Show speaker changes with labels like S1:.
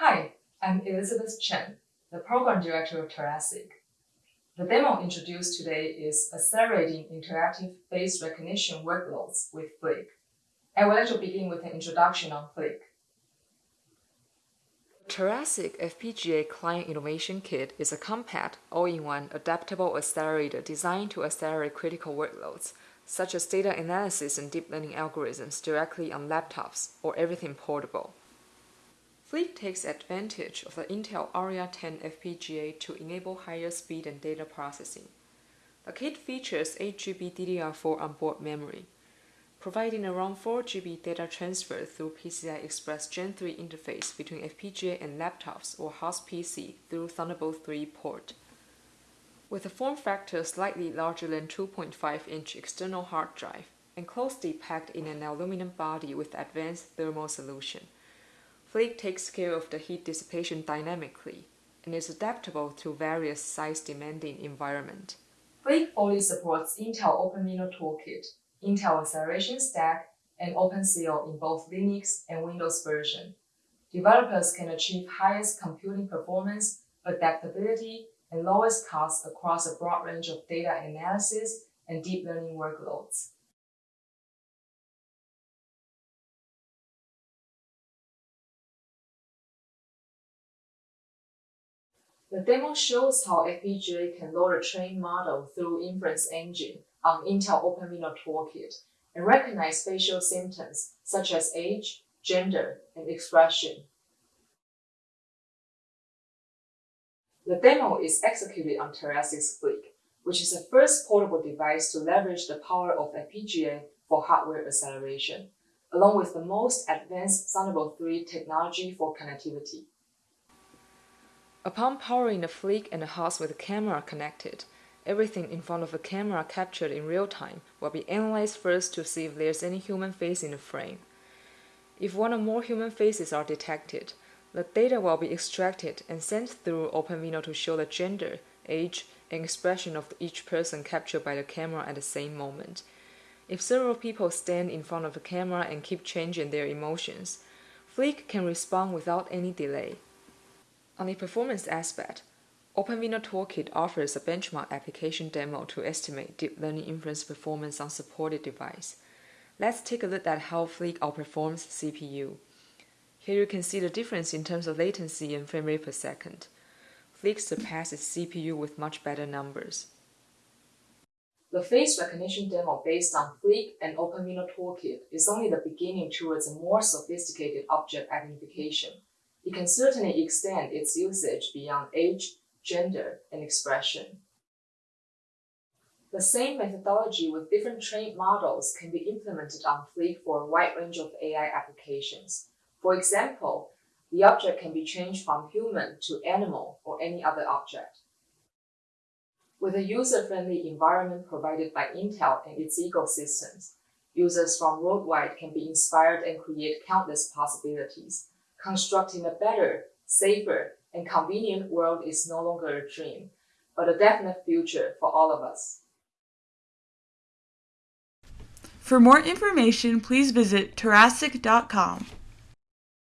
S1: Hi, I'm Elizabeth Chen, the Program Director of Terasic. The demo introduced today is Accelerating Interactive Face Recognition Workloads with Flick. I would like to begin with an introduction on Flick.
S2: Terasic FPGA Client Innovation Kit is a compact, all-in-one, adaptable accelerator designed to accelerate critical workloads, such as data analysis and deep learning algorithms directly on laptops or everything portable. Flick takes advantage of the Intel Arria 10 FPGA to enable higher speed and data processing. The kit features 8GB DDR4 onboard memory, providing around 4GB data transfer through PCI Express Gen 3 interface between FPGA and laptops or host PC through Thunderbolt 3 port. With a form factor slightly larger than 2.5-inch external hard drive and closely packed in an aluminum body with advanced thermal solution, Flick takes care of the heat dissipation dynamically and is adaptable to various size-demanding environment.
S1: Flick fully supports Intel OpenVINO Toolkit, Intel Acceleration Stack, and OpenCL in both Linux and Windows version. Developers can achieve highest computing performance, adaptability, and lowest cost across a broad range of data analysis and deep learning workloads. The demo shows how FPGA can load a trained model through inference engine on Intel OpenVINO Toolkit and recognize facial symptoms such as age, gender, and expression. The demo is executed on Terasic's Flick, which is the first portable device to leverage the power of FPGA for hardware acceleration, along with the most advanced Thunderbolt 3 technology for connectivity.
S2: Upon powering the Flick and the house with the camera connected, everything in front of the camera captured in real time will be analyzed first to see if there's any human face in the frame. If one or more human faces are detected, the data will be extracted and sent through OpenVINO to show the gender, age, and expression of each person captured by the camera at the same moment. If several people stand in front of the camera and keep changing their emotions, Flick can respond without any delay. On the performance aspect, OpenVINO Toolkit offers a benchmark application demo to estimate deep learning inference performance on supported device. Let's take a look at how Flick outperforms CPU. Here you can see the difference in terms of latency and frame rate per second. Flick surpasses CPU with much better numbers.
S1: The face recognition demo based on Flick and OpenVINO Toolkit is only the beginning towards a more sophisticated object identification. It can certainly extend its usage beyond age, gender, and expression. The same methodology with different trained models can be implemented on Flick for a wide range of AI applications. For example, the object can be changed from human to animal or any other object. With a user-friendly environment provided by Intel and its ecosystems, users from worldwide can be inspired and create countless possibilities. Constructing a better, safer, and convenient world is no longer a dream, but a definite future for all of us.
S3: For more information, please visit Terasic.com.